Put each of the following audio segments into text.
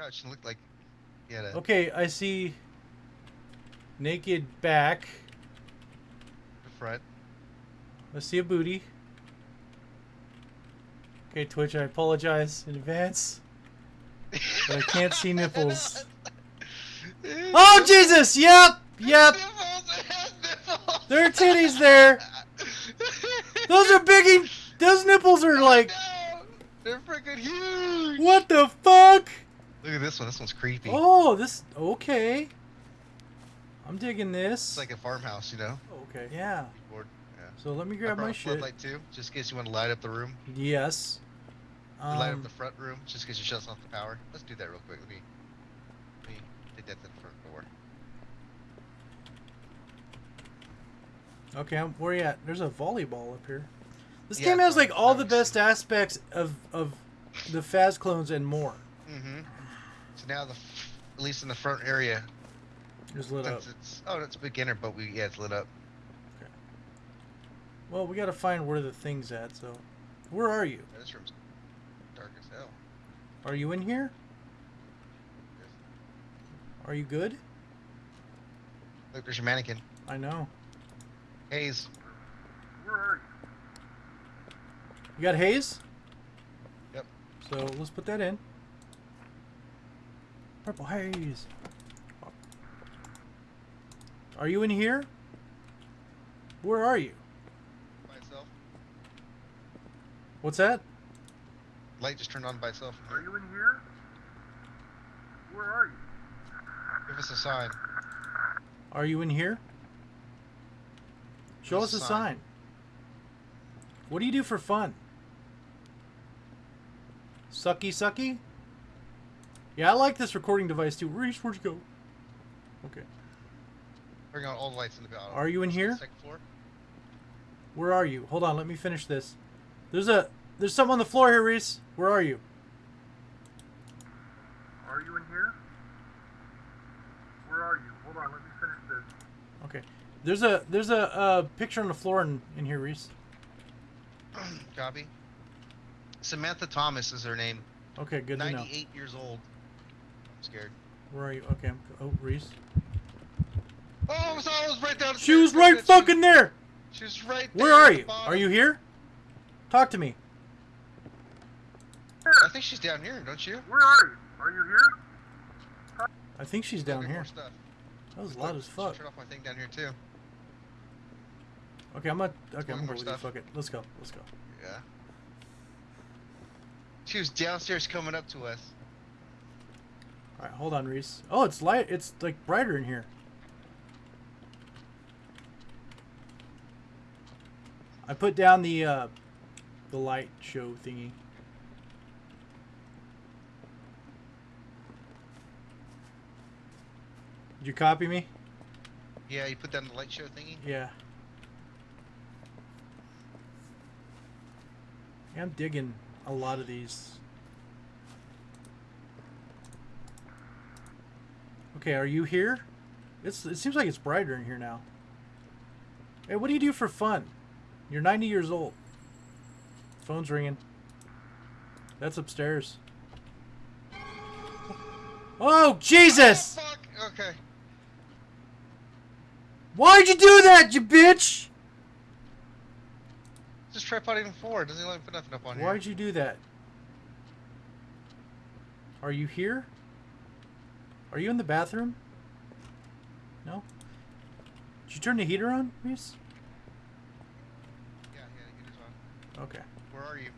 crouch and looked like he had a. Okay, I see naked back. the front. I see a booty. Okay, Twitch, I apologize in advance. But I can't see nipples. Oh, Jesus! Yep! Yep! There are titties there! Those are biggie! Those nipples are oh, like... They're freaking huge. What the fuck? Look at this one. This one's creepy. Oh, this... Okay. I'm digging this. It's like a farmhouse, you know. Okay, yeah. Yeah. So let me grab my a shit. floodlight too, just in case you want to light up the room. Yes. light up Um, the front room, just in case you shuts off the power. Let's do that real quick. Let me, let me take that to the front door. Okay, I'm, where you at? There's a volleyball up here. This Yeah, game has like all the best aspects of of the Faz clones and more. Mm-hmm. So now the, at least in the front area, Just lit up. since it's oh, it's beginner, but we yeah, it's lit up. Okay. Well, we gotta find where the thing's at. So, where are you? Yeah, this room's dark as hell. Are you in here? Are you good? Look, there's your mannequin. I know. Hayes. Where are you? You got Hayes? Yep. So let's put that in. Purple haze. Are you in here? Where are you? By itself. What's that? Light just turned on by itself. Are you in here? Where are you? Give us a sign. Are you in here? Show us There's a a sign. sign. What do you do for fun? Sucky sucky? Yeah, I like this recording device too. Reese, where'd you go? Okay. Bring on all the lights in the building. Are you in here? Second floor. Where are you? Hold on, let me finish this. There's a there's something on the floor here, Reese. Where are you? Are you in here? Where are you? Hold on, let me finish this. Okay. There's a there's a uh, picture on the floor in, in here, Reese. Copy. Samantha Thomas is her name. Okay, good to know. 98 years old. I'm scared. Where are you? Okay, I'm, oh Reese. Oh, I was, I was right down. She was stairs. right fucking there. She was right there. Where are you? bottom. Are you here? Talk to me. I think she's down here, don't you? Where are you? Are you here? I think she's down Look at here. more stuff. That was loud as Should fuck. Turn off my thing down here too. Okay, I'm gonna. Okay, I'm gonna go with you. stuff. Fuck it. Let's go. Let's go. Yeah. She was downstairs coming up to us. All right, hold on, Reese. Oh, it's light. It's like brighter in here. I put down the uh, the light show thingy. Did you copy me? Yeah, you put down the light show thingy. Yeah. Yeah, I'm digging a lot of these. Okay, are you here? It's it seems like it's brighter in here now. Hey, what do you do for fun? You're 90 years old. Phone's ringing. That's upstairs. Oh, Jesus! Oh, fuck. Okay. Why'd you do that, you bitch? Just try putting forward. Doesn't let me put nothing up on here. Why'd you do that? Are you here? Are you in the bathroom? No? Did you turn the heater on, Reese? Yeah, yeah, it is on. Okay. Where are you?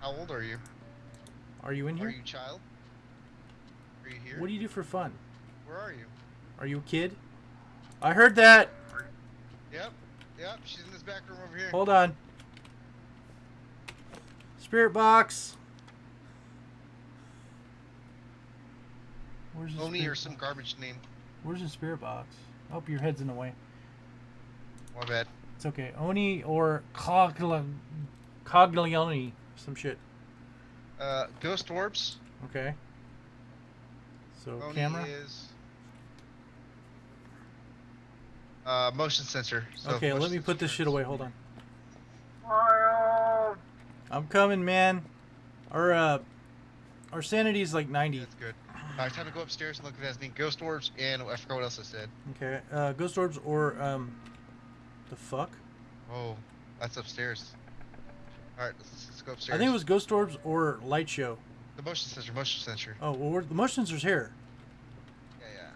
How old are you? Are you in here? Are you a child? Are you here? What do you do for fun? Where are you? Are you a kid? I heard that. Yep. Yep. She's in this back room over here. Hold on. Spirit box. Where's the Oni spirit or some box? garbage name. Where's the spirit box? Oh, your head's in the way. My bad. It's okay. Oni or Cogla Coglione. Some shit. Uh, ghost orbs. Okay. So Oni camera. is. Uh, motion sensor. So okay, let me put this shit away. Hold on. I'm coming, man. Our uh, Our sanity is like 90. That's good. Alright, time to go upstairs and look at that thing. Ghost orbs and I forgot what else I said. Okay. Uh, ghost orbs or um, the fuck? Oh, that's upstairs. Alright, let's, let's go upstairs. I think it was ghost orbs or light show. the motion sensor. Motion sensor. Oh well, we're, the motion sensor's here. Yeah, yeah.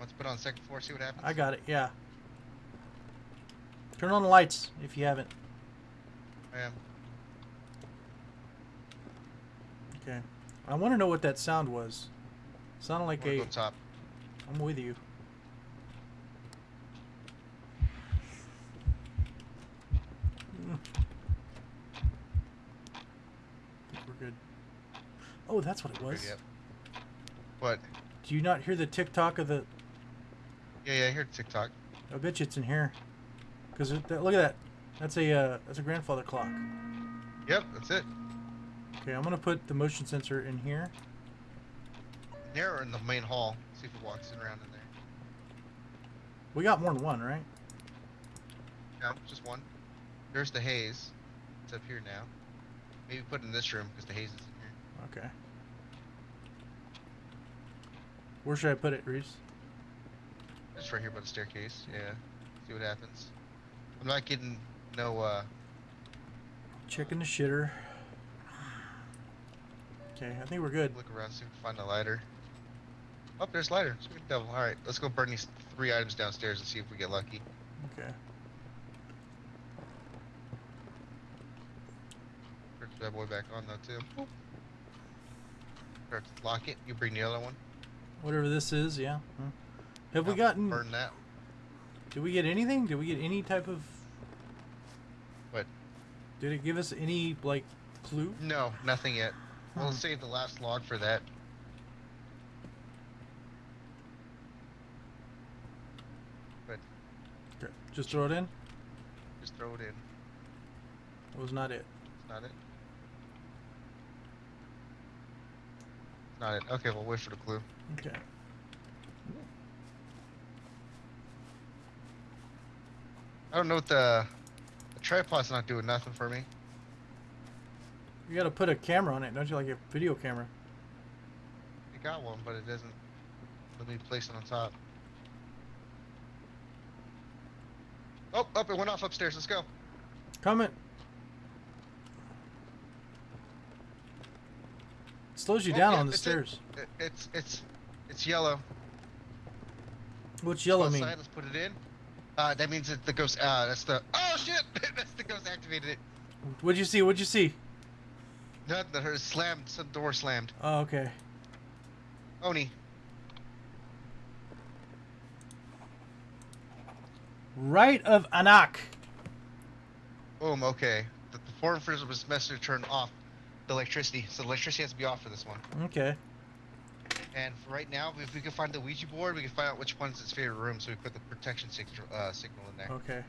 Let's put it on second floor? See what happens. I got it. Yeah. Turn on the lights if you haven't. I am. Okay. I want to know what that sound was. It Sounded like a. go top. I'm with you. Think we're good. Oh, that's what it was. Yep. What? Do you not hear the tick tock of the? Yeah, yeah. I heard TikTok. I bet you it's in here. Cause it, that, look at that. That's a uh, that's a grandfather clock. Yep, that's it. Okay, I'm gonna put the motion sensor in here. There or in the main hall. See if it walks in around in there. We got more than one, right? No, just one. There's the haze. It's up here now. Maybe put it in this room because the haze is in here. Okay. Where should I put it, Reese? Just right here by the staircase. Yeah. See what happens. I'm not getting no uh Checking the shitter. Okay, I think we're good. look around, see if we can find a lighter. Oh, there's lighter. Sweet devil. Alright, let's go burn these three items downstairs and see if we get lucky. Okay. Turn that boy back on though too. Start to lock it. You bring the other one. Whatever this is, yeah. Hmm. Have we gotten? burn that? Did we get anything? Did we get any type of? What? Did it give us any like clue? No, nothing yet. We'll Hmm. save the last log for that. Okay. Just throw it in. Just throw it in. That was not it. It's not it. Not it. Okay, we'll wait for the clue. Okay. I don't know what the, the tripod's not doing nothing for me. You gotta put a camera on it, don't you? Like a video camera. I got one, but it doesn't let me place it on top. Oh, up! it went off upstairs. Let's go. Comment. Slows you Oh, down yeah, on the it's it. stairs. It, it's it's it's yellow. What's yellow mean? Let's put it in. Uh, that means that the ghost. Uh, that's the. Oh shit! that's the ghost activated it. What'd you see? What'd you see? Nothing. That her slammed. Some door slammed. Oh, okay. Oni. Right of Anak. Boom. Okay. The, the form freezer was message to turn off the electricity, so the electricity has to be off for this one. Okay. And for right now, if we can find the Ouija board, we can find out which one's its favorite room, so we put the protection signal, uh, signal in there. Okay.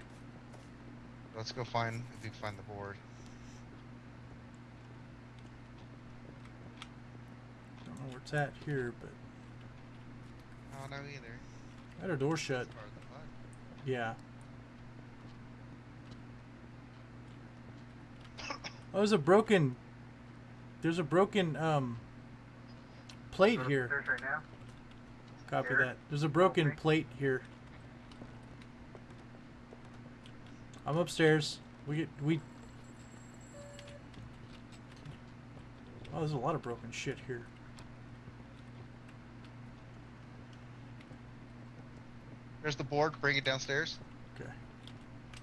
Let's go find if we can find the board. Don't know where it's at here, but Oh no, either. I had a door shut. That's part of the bug. Yeah. Oh, there's a broken. There's a broken um. Plate Go here. right now. Copy Here. that. There's a broken Okay. plate here. I'm upstairs. We get we. Oh, there's a lot of broken shit here. There's the board. Bring it downstairs. Okay.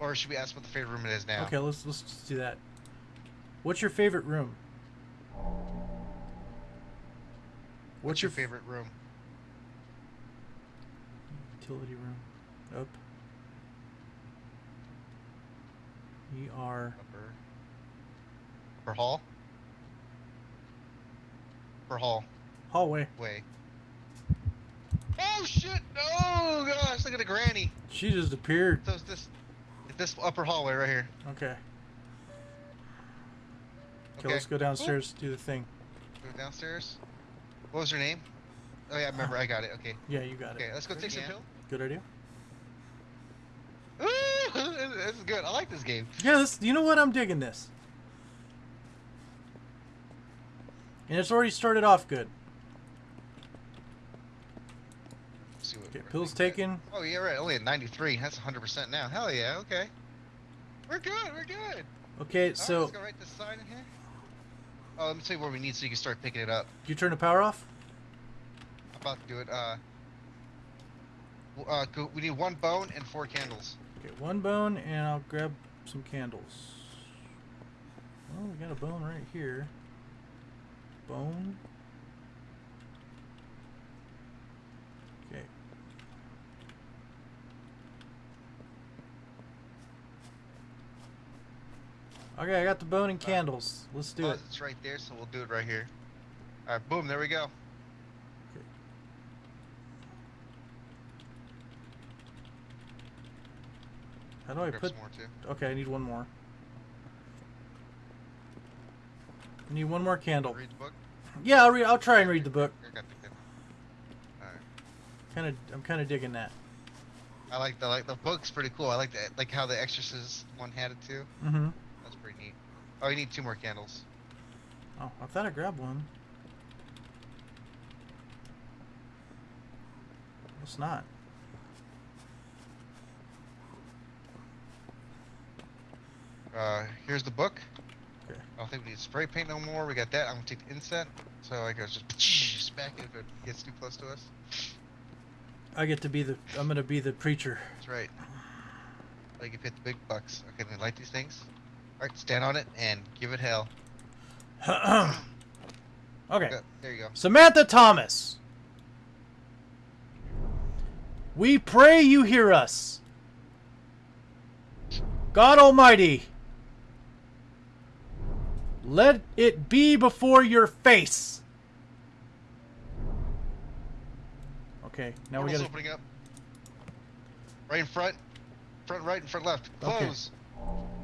Or should we ask what the favorite room it is now? Okay, let's let's just do that. What's your favorite room? What's your favorite room? utility room? Up. ER. Upper. For hall. For hall. Hallway. Way. Oh shit! No, oh, gosh! Look at the granny. She just appeared. So it's this, it's this upper hallway right here. Okay. Okay, let's go downstairs. Do the thing. Go downstairs. What was her name? Oh yeah, I remember. I got it. Okay. Yeah, you got Okay, it. Okay, let's go take some Yeah. pill. Good idea. Ooh, this is good. I like this game. Yeah, this. You know what? I'm digging this. And it's already started off good. Let's see what Okay, where pills taken. Oh yeah, right. Only at 93. That's 100% now. Hell yeah. Okay. We're good. We're good. Okay, All so right, let's go write this sign in here. Oh, let me tell you where we need so you can start picking it up. you turn the power off? I'm about to do it. Uh, uh, go, we need one bone and four candles. Okay, one bone, and I'll grab some candles. Well, we got a bone right here. Bone. Okay. Okay, I got the bone and candles. Let's do it. It's right there, so we'll do it right here. All right, boom. There we go. Okay. How do I Grab put? more too. Okay, I need one more. I need one more candle. Read the book. Yeah, I'll read. I'll try and read the book. I got the candle. All right. Kind of, I'm kind of digging that. I like the like the book's pretty cool. I like that like how the Exorcist one had it too. Mm-hmm. That's pretty neat. Oh, you need two more candles. Oh, I thought I grabbed one. It's not. Uh, here's the book. Okay. I don't think we need spray paint no more. We got that. I'm gonna take the inset. So I can just smack it if it gets too close to us. I get to be the. I'm gonna be the preacher. That's right. Like if hit the big bucks. Okay, then light these things. Alright, stand on it and give it hell. okay. Go- There you go. Samantha Thomas. We pray you hear us. God Almighty. Let it be before your face. Okay, now we Portal's gotta. opening up. Right in front. Front right and front left. Okay.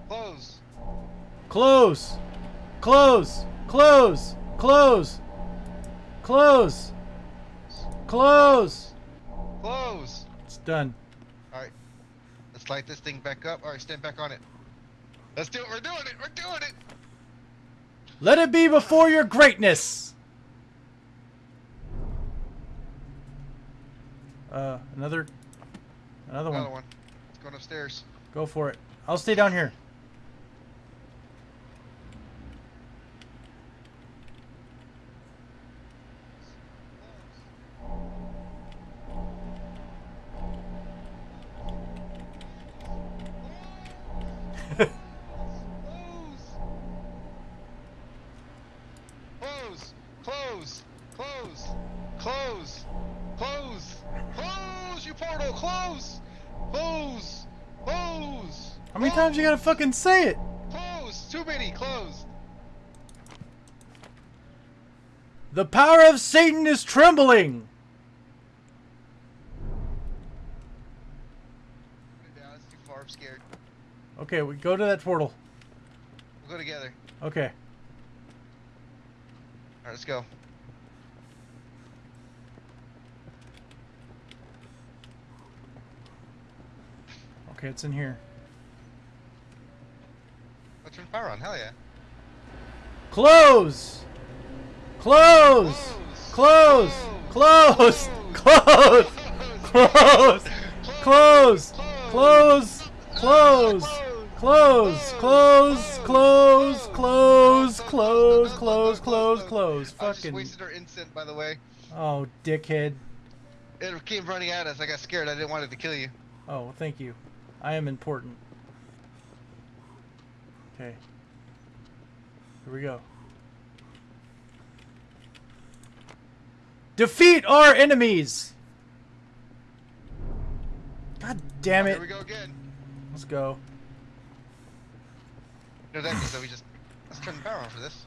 Close. Close. Close! Close! Close! Close! Close! Close! It's done. Alright. Let's light this thing back up. Alright, stand back on it. Let's do it. We're doing it. We're doing it. Let it be before your greatness! Uh, another. Another one. Another one. one. It's going upstairs. Go for it. I'll stay down here. Times you gotta fucking say it? Close. Too many. Close. The power of Satan is trembling! Put it down. It's too far. I'm scared. Okay, we go to that portal. We'll go together. Okay. Alright, let's go. Okay, it's in here. Turn power on. Hell yeah. Close! Close! Close! Close! Close! Close! Close! Close! Close! Close! Close! Close! Close! Close! Close! Close! Close! I Fucking. wasted our instant, by the way. Oh, dickhead. It came running at us. I got scared. I didn't want it to kill you. Oh, thank you. I am important. Okay. Here we go. Defeat our enemies! God damn it. Here we go again. Let's go. No, that means that we just let's turn the power on for this.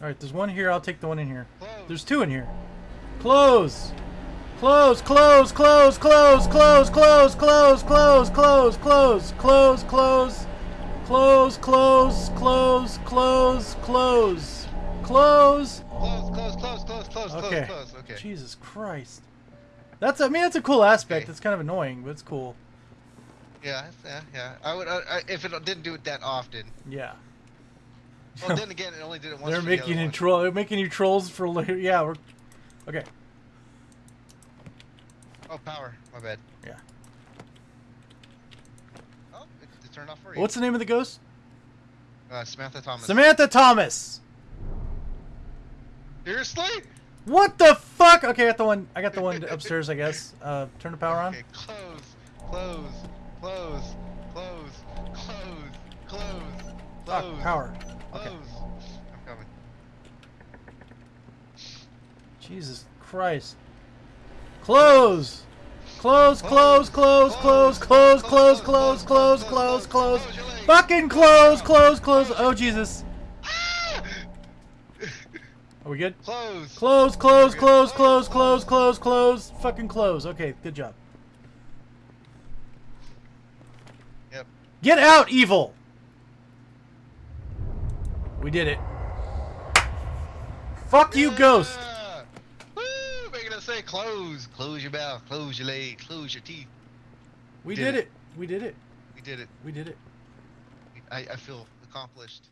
Alright, there's one here. I'll take the one in here. Close. There's two in here. Close! Close, close, close, close, close, close, close, close, close, close, close, close, close, close, close, close, close, close. Close, close, close, close, close, close, close. Close, close. Okay. Jesus Christ. That's I mean that's a cool aspect. It's kind of annoying, but it's cool. Yeah, yeah, yeah. I would I, if it didn't do it that often. Yeah. Well, then again, it only did it once. They're the making other you troll. They're making you trolls for later. Yeah, we're okay. Oh, power. My bad. Yeah. Oh, it, it turned off for you. What's the name of the ghost? uh, Samantha Thomas? Samantha Thomas. Seriously? What the fuck? Okay, I got the one. I got the one upstairs. I guess. Uh, turn the power on. Okay, close, close, close, close, close, close, Fuck, close. power. Close. Okay. I'm coming. Jesus Christ. Close. Close, close, close, close, close, close, close, close, close, close. Fucking close, close, close. Oh Jesus. Ah! Are we good? Close. Close, close, close, close, close, close, close. Fucking close. Okay, good job. Yep. Get out, evil. We did it. Fuck you, ghost. Yeah! Woo! Making us say close. Close your mouth. Close your leg. Close your teeth. We Did did it. it. We did it. We did it. We did it. I, I feel accomplished.